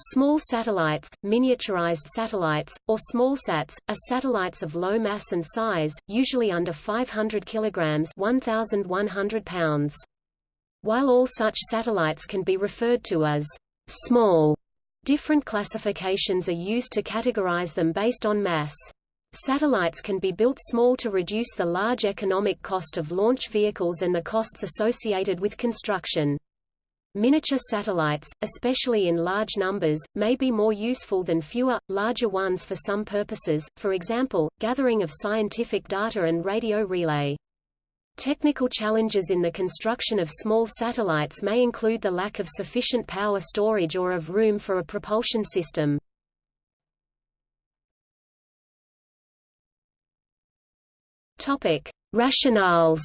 Small satellites, miniaturized satellites, or smallsats, are satellites of low mass and size, usually under 500 kg 1,100 pounds. While all such satellites can be referred to as small, different classifications are used to categorize them based on mass. Satellites can be built small to reduce the large economic cost of launch vehicles and the costs associated with construction. Miniature satellites, especially in large numbers, may be more useful than fewer, larger ones for some purposes, for example, gathering of scientific data and radio relay. Technical challenges in the construction of small satellites may include the lack of sufficient power storage or of room for a propulsion system. Topic: Rationales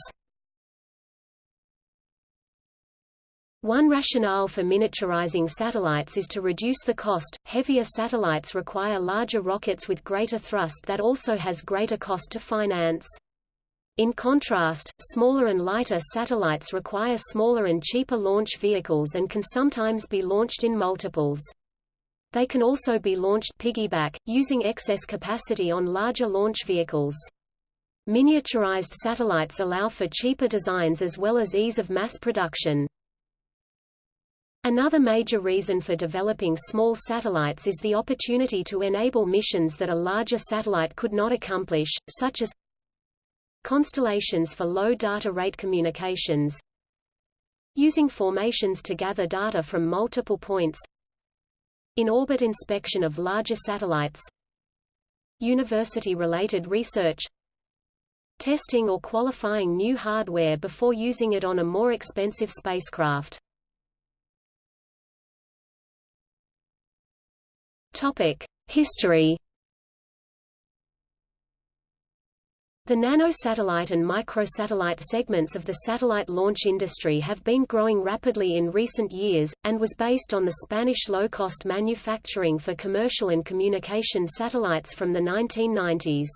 One rationale for miniaturizing satellites is to reduce the cost. Heavier satellites require larger rockets with greater thrust that also has greater cost to finance. In contrast, smaller and lighter satellites require smaller and cheaper launch vehicles and can sometimes be launched in multiples. They can also be launched piggyback, using excess capacity on larger launch vehicles. Miniaturized satellites allow for cheaper designs as well as ease of mass production. Another major reason for developing small satellites is the opportunity to enable missions that a larger satellite could not accomplish, such as constellations for low data rate communications, using formations to gather data from multiple points, in-orbit inspection of larger satellites, university-related research, testing or qualifying new hardware before using it on a more expensive spacecraft. History. The nanosatellite and microsatellite segments of the satellite launch industry have been growing rapidly in recent years, and was based on the Spanish low-cost manufacturing for commercial and communication satellites from the 1990s.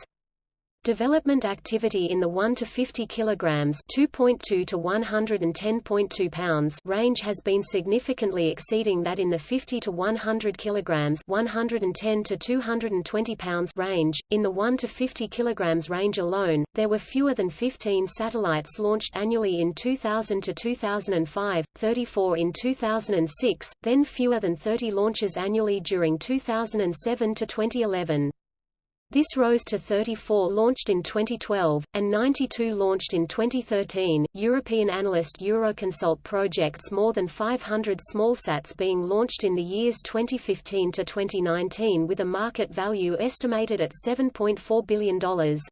Development activity in the 1 to 50 kilograms (2.2 to 110.2 pounds) range has been significantly exceeding that in the 50 to 100 kilograms (110 to 220 pounds) range. In the 1 to 50 kilograms range alone, there were fewer than 15 satellites launched annually in 2000 to 2005, 34 in 2006, then fewer than 30 launches annually during 2007 to 2011. This rose to 34 launched in 2012, and 92 launched in 2013. European analyst Euroconsult projects more than 500 smallsats being launched in the years 2015 to 2019 with a market value estimated at $7.4 billion.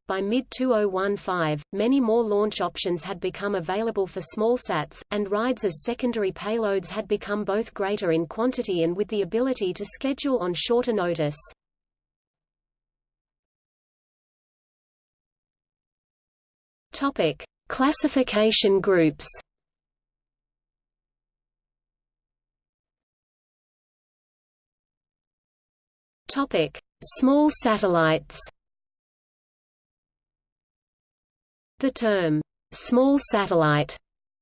By mid 2015, many more launch options had become available for smallsats, and rides as secondary payloads had become both greater in quantity and with the ability to schedule on shorter notice. Topic: Classification groups. Topic: Small satellites. The term small satellite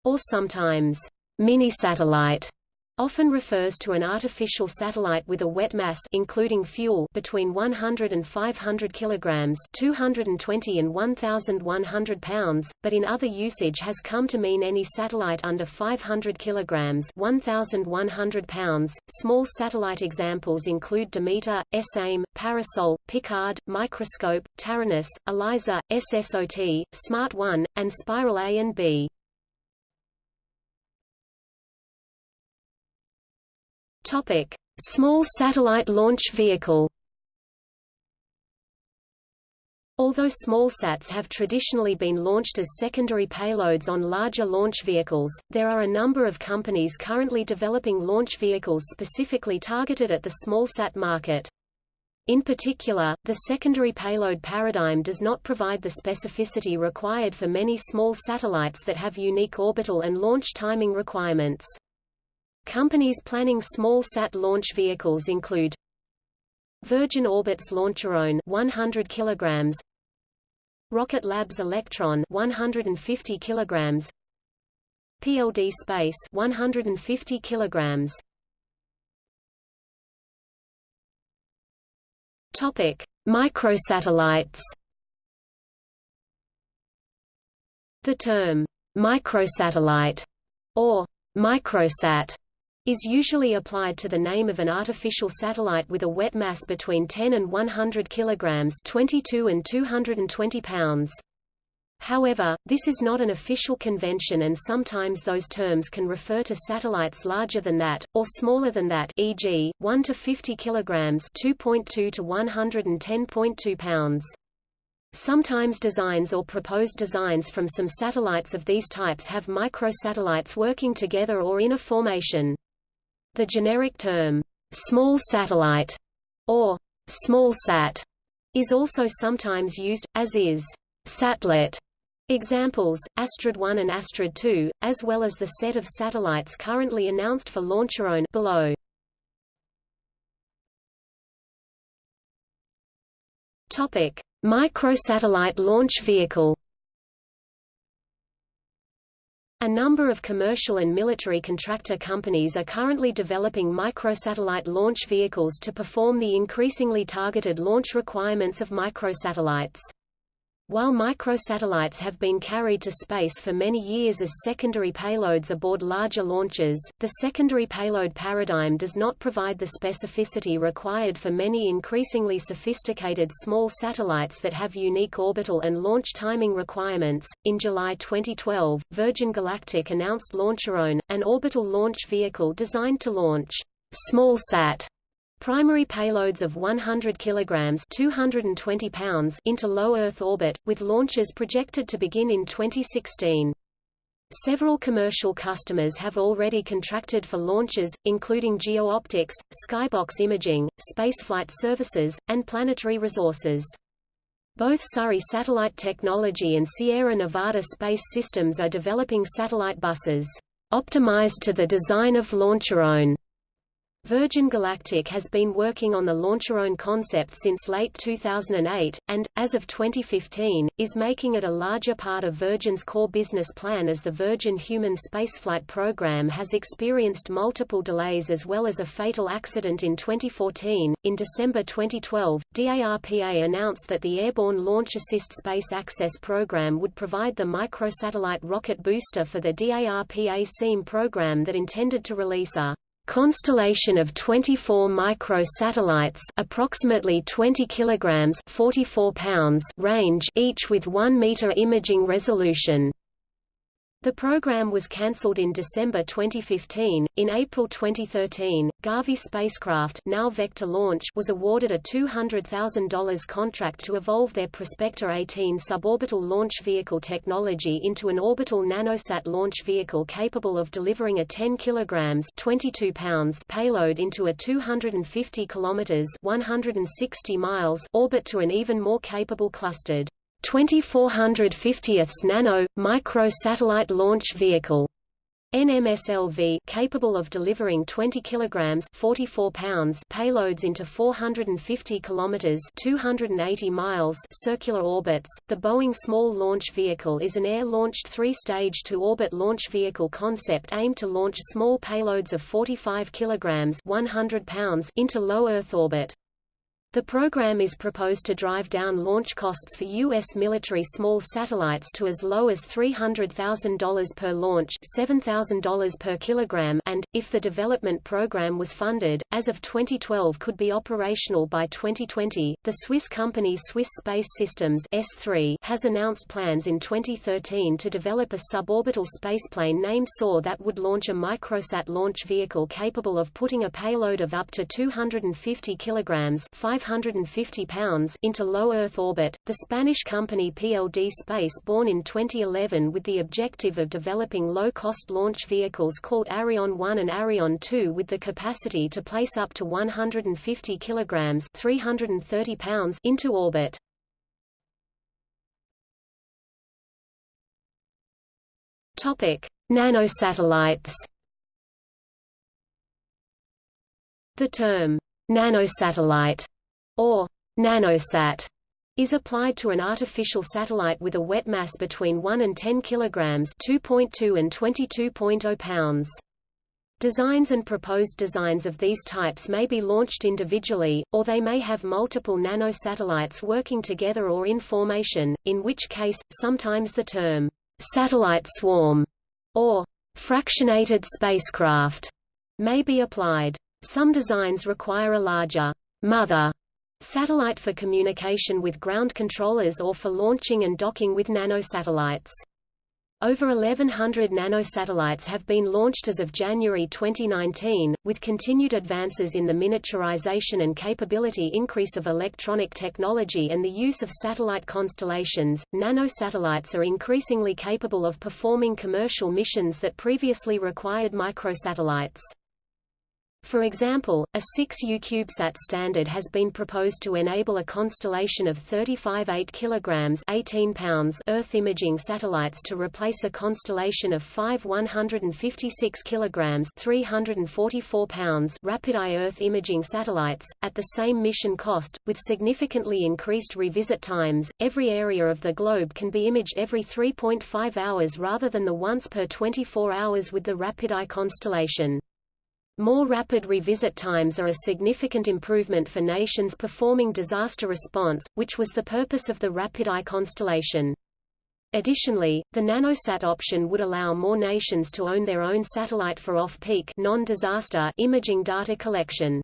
or sometimes mini-satellite often refers to an artificial satellite with a wet mass including fuel between 100 and 500 kilograms 220 and 1100 pounds but in other usage has come to mean any satellite under 500 kilograms 1100 pounds. Small satellite examples include Demeter SAIM Parasol Picard Microscope Taranis ELISA SSOT Smart 1 and Spiral A and B Topic: Small satellite launch vehicle. Although smallsats have traditionally been launched as secondary payloads on larger launch vehicles, there are a number of companies currently developing launch vehicles specifically targeted at the smallsat market. In particular, the secondary payload paradigm does not provide the specificity required for many small satellites that have unique orbital and launch timing requirements. Companies planning small sat launch vehicles include Virgin Orbit's Launcherone 100 kilograms. Rocket Lab's Electron 150 kilograms. PLD Space 150 kilograms. Topic: Microsatellites. The term microsatellite or microsat is usually applied to the name of an artificial satellite with a wet mass between 10 and 100 kilograms, 22 and 220 pounds. However, this is not an official convention and sometimes those terms can refer to satellites larger than that, or smaller than that e.g., 1 to 50 kilograms 2.2 to 110.2 pounds. Sometimes designs or proposed designs from some satellites of these types have microsatellites working together or in a formation. The generic term, small satellite, or small sat, is also sometimes used, as is satellite Examples, Astrid 1 and Astrid 2, as well as the set of satellites currently announced for Launcherone below. Topic: Microsatellite launch vehicle. A number of commercial and military contractor companies are currently developing microsatellite launch vehicles to perform the increasingly targeted launch requirements of microsatellites. While microsatellites have been carried to space for many years as secondary payloads aboard larger launches, the secondary payload paradigm does not provide the specificity required for many increasingly sophisticated small satellites that have unique orbital and launch timing requirements. In July 2012, Virgin Galactic announced Launcherone, an orbital launch vehicle designed to launch smallsat Primary payloads of 100 kg 220 pounds into low Earth orbit, with launches projected to begin in 2016. Several commercial customers have already contracted for launches, including GeoOptics, Skybox Imaging, Spaceflight Services, and Planetary Resources. Both Surrey Satellite Technology and Sierra Nevada Space Systems are developing satellite buses, optimized to the design of Launcherone Virgin Galactic has been working on the Launcherone concept since late 2008, and, as of 2015, is making it a larger part of Virgin's core business plan as the Virgin Human Spaceflight program has experienced multiple delays as well as a fatal accident in 2014. In December 2012, DARPA announced that the Airborne Launch Assist Space Access program would provide the microsatellite rocket booster for the DARPA SeeMe program that intended to release a constellation of 24 microsatellites approximately 20 kilograms 44 pounds range each with 1 meter imaging resolution the program was cancelled in December 2015. In April 2013, Garvey spacecraft, now Vector Launch, was awarded a $200,000 contract to evolve their Prospector 18 suborbital launch vehicle technology into an orbital nanosat launch vehicle capable of delivering a 10 kilograms 22 pounds payload into a 250 kilometers 160 miles orbit to an even more capable clustered 2450th Nano micro satellite launch vehicle NMSLV capable of delivering 20 kilograms 44 pounds payloads into 450 kilometers 280 miles circular orbits. The Boeing Small Launch Vehicle is an air-launched three-stage to-orbit launch vehicle concept aimed to launch small payloads of 45 kilograms 100 pounds into low Earth orbit. The program is proposed to drive down launch costs for U.S. military small satellites to as low as $300,000 per launch $7,000 per kilogram and, if the development program was funded, as of 2012 could be operational by 2020. The Swiss company Swiss Space Systems S3 has announced plans in 2013 to develop a suborbital spaceplane named SOAR that would launch a microsat launch vehicle capable of putting a payload of up to 250 kilograms 5 550 pounds into low Earth orbit. The Spanish company PLD Space born in 2011 with the objective of developing low-cost launch vehicles called Arion 1 and Arion 2 with the capacity to place up to 150 kilograms 330 pounds into orbit. Topic: Nanosatellites. The term nanosatellite or nanosat, is applied to an artificial satellite with a wet mass between 1 and 10 kg 2.2 and 22.0 pounds. Designs and proposed designs of these types may be launched individually, or they may have multiple nanosatellites working together or in formation, in which case, sometimes the term, satellite swarm, or fractionated spacecraft, may be applied. Some designs require a larger mother satellite for communication with ground controllers or for launching and docking with nanosatellites. Over 1,100 nanosatellites have been launched as of January 2019, with continued advances in the miniaturization and capability increase of electronic technology and the use of satellite constellations. Nanosatellites are increasingly capable of performing commercial missions that previously required microsatellites. For example, a 6U CubeSat standard has been proposed to enable a constellation of 35 8 kg 18 pounds Earth imaging satellites to replace a constellation of 5 156 kg 344 pounds RapidEye Earth imaging satellites, at the same mission cost, with significantly increased revisit times. Every area of the globe can be imaged every 3.5 hours rather than the once per 24 hours with the RapidEye constellation. More rapid revisit times are a significant improvement for nations performing disaster response, which was the purpose of the RapidEye constellation. Additionally, the nanosat option would allow more nations to own their own satellite for off-peak non-disaster imaging data collection.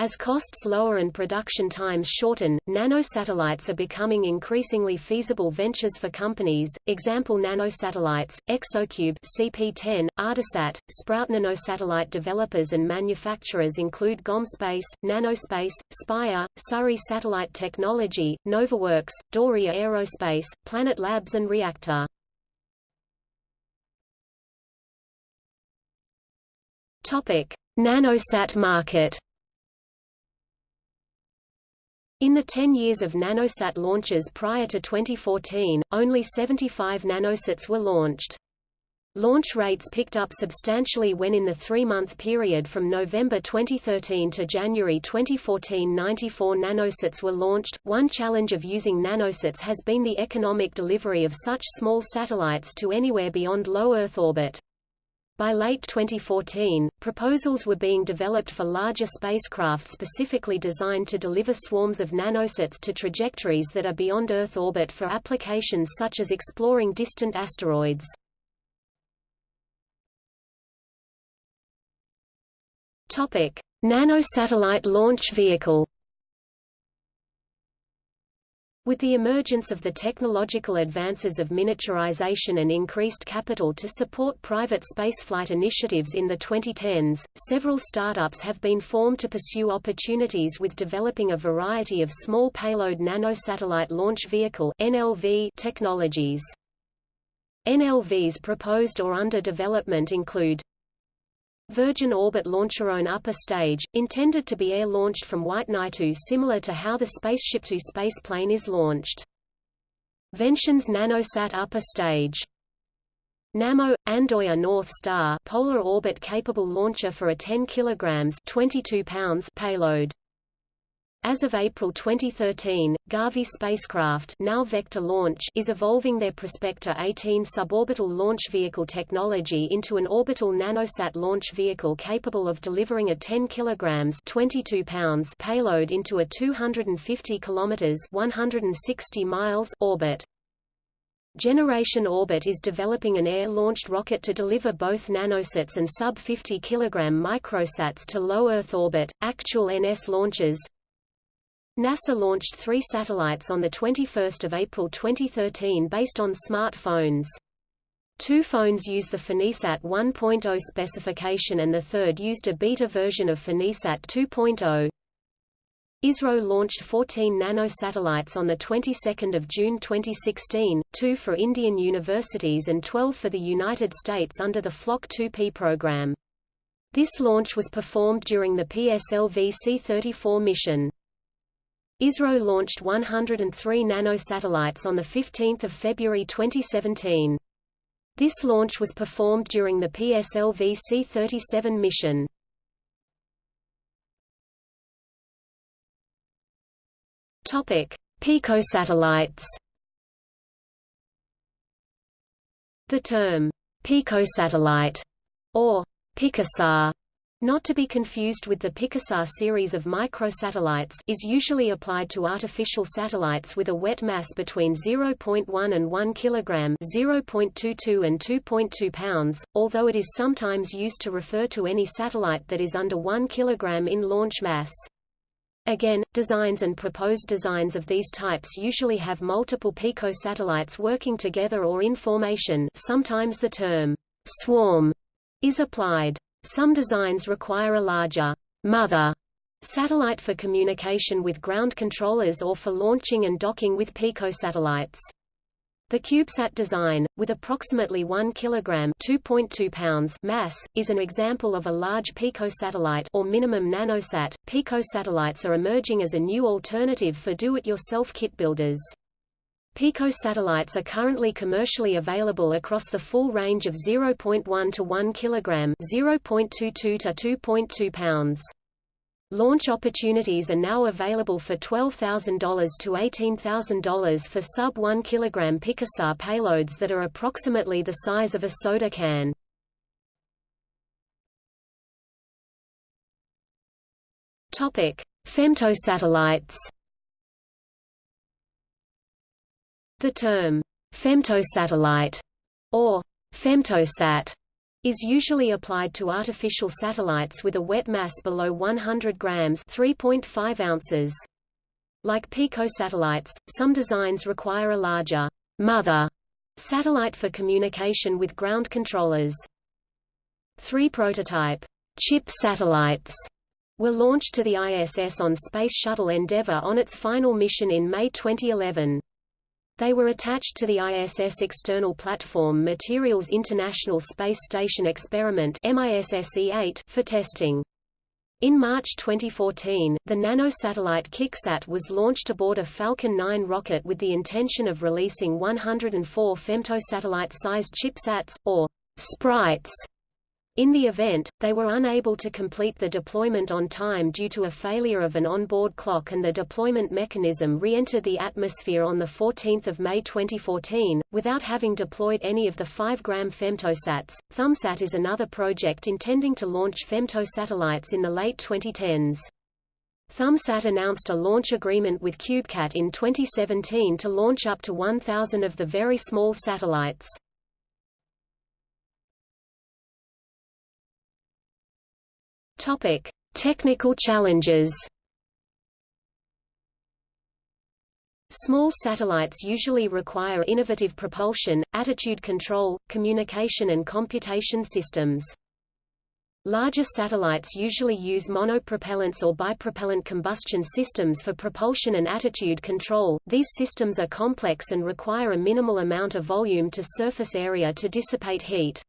As costs lower and production times shorten, nanosatellites are becoming increasingly feasible ventures for companies. Example nanosatellites, ExoCube CP10, ArduSat, Sprout nanosatellite developers and manufacturers include GomSpace, Nanospace, Spire, Surrey Satellite Technology, NovaWurks, Dauria Aerospace, Planet Labs and Reaktor. Nanosat market. In the 10 years of nanosat launches prior to 2014, only 75 nanosats were launched. Launch rates picked up substantially when in the three-month period from November 2013 to January 2014 94 nanosats were launched. One challenge of using nanosats has been the economic delivery of such small satellites to anywhere beyond low Earth orbit. By late 2014, proposals were being developed for larger spacecraft specifically designed to deliver swarms of nanosats to trajectories that are beyond Earth orbit for applications such as exploring distant asteroids. Nanosatellite launch vehicle with the emergence of the technological advances of miniaturization and increased capital to support private spaceflight initiatives in the 2010s, several startups have been formed to pursue opportunities with developing a variety of small payload nanosatellite launch vehicle (NLV) technologies. NLVs proposed or under development include Virgin Orbit launcher Launcherone upper stage, intended to be air-launched from WhiteKnightTwo similar to how the Spaceship Two spaceplane is launched. Vention's Nanosat upper stage. Nammo – Andoya North Star polar orbit-capable launcher for a 10 kg 22 pounds payload. As of April 2013, Garvey spacecraft now Vector Launch is evolving their Prospector 18 suborbital launch vehicle technology into an orbital nanosat launch vehicle capable of delivering a 10 kg 22 pounds payload into a 250 km 160 miles orbit. Generation Orbit is developing an air-launched rocket to deliver both nanosats and sub-50 kg microsats to low Earth orbit. Actual NS launches NASA launched three satellites on 21 April 2013 based on smartphones. Two phones use the PhoneSat 1.0 specification and the third used a beta version of PhoneSat 2.0. ISRO launched 14 nanosatellites on the 22nd of June 2016, 2 for Indian universities and 12 for the United States under the Flock 2P program. This launch was performed during the PSLV C-34 mission. ISRO launched 103 nanosatellites on 15 February 2017. This launch was performed during the PSLV C-37 mission. Picosatellites. The term picosatellite or Picosat not to be confused with the PicoSAT series of microsatellites is usually applied to artificial satellites with a wet mass between 0.1 and 1 kg 0.22 and 2.2 pounds, although it is sometimes used to refer to any satellite that is under 1 kg in launch mass. Again, designs and proposed designs of these types usually have multiple picosatellites working together or in formation sometimes the term swarm is applied. Some designs require a larger mother satellite for communication with ground controllers or for launching and docking with picosatellites. The CubeSat design, with approximately 1 kg (2.2 pounds) mass, is an example of a large picosatellite or minimum nanosat. Picosatellites are emerging as a new alternative for do-it-yourself kit builders. Picosatellites are currently commercially available across the full range of 0.1 to 1 kg 0.22 to 2.2 pounds. Launch opportunities are now available for $12,000 to $18,000 for sub-1 kg Picosat payloads that are approximately the size of a soda can. Femtosatellites The term femtosatellite or femtosat is usually applied to artificial satellites with a wet mass below 100 grams 3.5 ounces. Like picosatellites, some designs require a larger mother satellite for communication with ground controllers. Three prototype chip satellites were launched to the ISS on Space Shuttle Endeavour on its final mission in May 2011. They were attached to the ISS External Platform Materials International Space Station Experiment for testing. In March 2014, the nanosatellite KickSat was launched aboard a Falcon 9 rocket with the intention of releasing 104 femtosatellite-sized chipsats, or sprites, in the event, they were unable to complete the deployment on time due to a failure of an onboard clock and the deployment mechanism re-entered the atmosphere on 14 May 2014, without having deployed any of the 5-gram femtosats. ThumbSat is another project intending to launch femtosatellites in the late 2010s. ThumbSat announced a launch agreement with CubeCab in 2017 to launch up to 1,000 of the very small satellites. Topic: Technical challenges. Small satellites usually require innovative propulsion, attitude control, communication and computation systems. Larger satellites usually use monopropellants or bipropellant combustion systems for propulsion and attitude control. These systems are complex and require a minimal amount of volume to surface area to dissipate heat.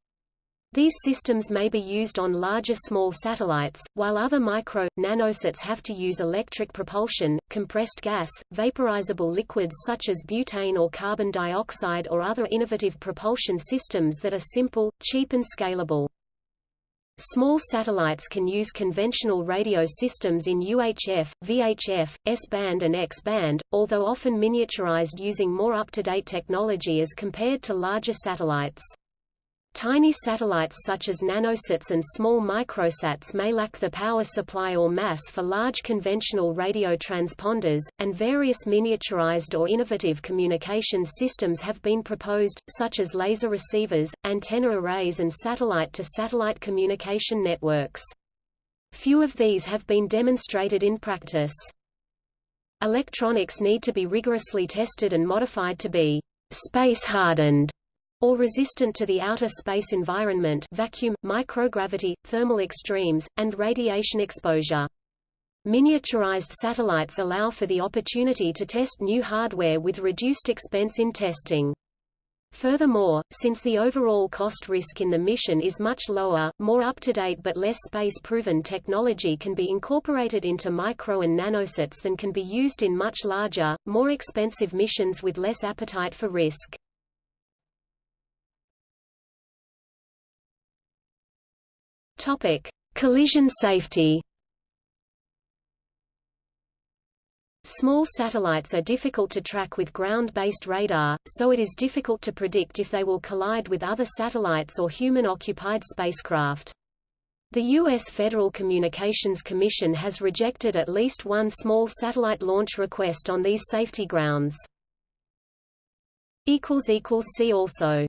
These systems may be used on larger small satellites, while other micro, nanosats have to use electric propulsion, compressed gas, vaporizable liquids such as butane or carbon dioxide or other innovative propulsion systems that are simple, cheap and scalable. Small satellites can use conventional radio systems in UHF, VHF, S-band and X-band, although often miniaturized using more up-to-date technology as compared to larger satellites. Tiny satellites such as nanosats and small microsats may lack the power supply or mass for large conventional radio transponders, and various miniaturized or innovative communication systems have been proposed, such as laser receivers, antenna arrays and satellite-to-satellite -satellite communication networks. Few of these have been demonstrated in practice. Electronics need to be rigorously tested and modified to be space-hardened or resistant to the outer space environment vacuum, microgravity, thermal extremes, and radiation exposure. Miniaturized satellites allow for the opportunity to test new hardware with reduced expense in testing. Furthermore, since the overall cost risk in the mission is much lower, more up-to-date but less space-proven technology can be incorporated into micro and nanosats than can be used in much larger, more expensive missions with less appetite for risk. Topic: Collision safety. Small satellites are difficult to track with ground-based radar, so it is difficult to predict if they will collide with other satellites or human-occupied spacecraft. The U.S. Federal Communications Commission has rejected at least one small satellite launch request on these safety grounds. See also